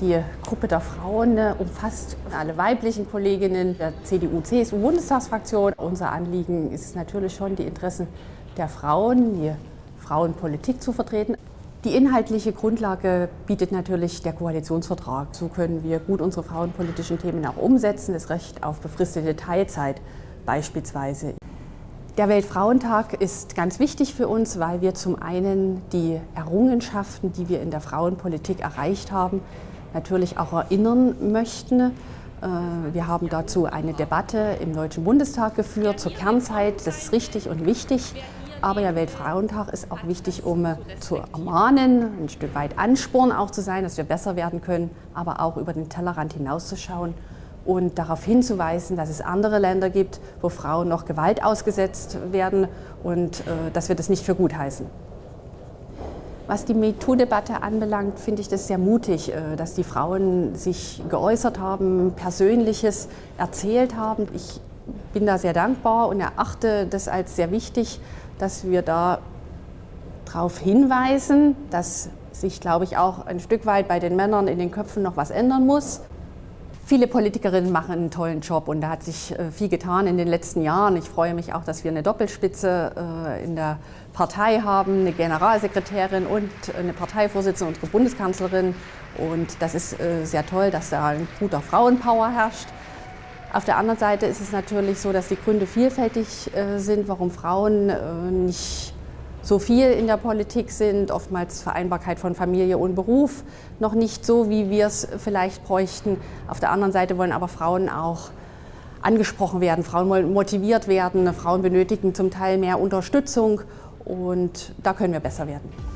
Die Gruppe der Frauen äh, umfasst alle weiblichen Kolleginnen der CDU-CSU-Bundestagsfraktion. Unser Anliegen ist natürlich schon, die Interessen der Frauen, die Frauenpolitik zu vertreten. Die inhaltliche Grundlage bietet natürlich der Koalitionsvertrag. So können wir gut unsere frauenpolitischen Themen auch umsetzen, das Recht auf befristete Teilzeit beispielsweise. Der Weltfrauentag ist ganz wichtig für uns, weil wir zum einen die Errungenschaften, die wir in der Frauenpolitik erreicht haben, natürlich auch erinnern möchten. Äh, wir haben dazu eine Debatte im Deutschen Bundestag geführt zur Kernzeit. Das ist richtig und wichtig. Aber der Weltfrauentag ist auch wichtig, um zu ermahnen, ein Stück weit Ansporn auch zu sein, dass wir besser werden können, aber auch über den Tellerrand hinauszuschauen und darauf hinzuweisen, dass es andere Länder gibt, wo Frauen noch Gewalt ausgesetzt werden und äh, dass wir das nicht für gut heißen. Was die MeToo-Debatte anbelangt, finde ich das sehr mutig, äh, dass die Frauen sich geäußert haben, Persönliches erzählt haben. Ich bin da sehr dankbar und erachte das als sehr wichtig, dass wir da darauf hinweisen, dass sich, glaube ich, auch ein Stück weit bei den Männern in den Köpfen noch was ändern muss. Viele Politikerinnen machen einen tollen Job und da hat sich äh, viel getan in den letzten Jahren. Ich freue mich auch, dass wir eine Doppelspitze äh, in der Partei haben, eine Generalsekretärin und eine Parteivorsitzende, unsere Bundeskanzlerin. Und das ist äh, sehr toll, dass da ein guter Frauenpower herrscht. Auf der anderen Seite ist es natürlich so, dass die Gründe vielfältig sind, warum Frauen nicht so viel in der Politik sind, oftmals Vereinbarkeit von Familie und Beruf noch nicht so, wie wir es vielleicht bräuchten. Auf der anderen Seite wollen aber Frauen auch angesprochen werden, Frauen wollen motiviert werden, Frauen benötigen zum Teil mehr Unterstützung und da können wir besser werden.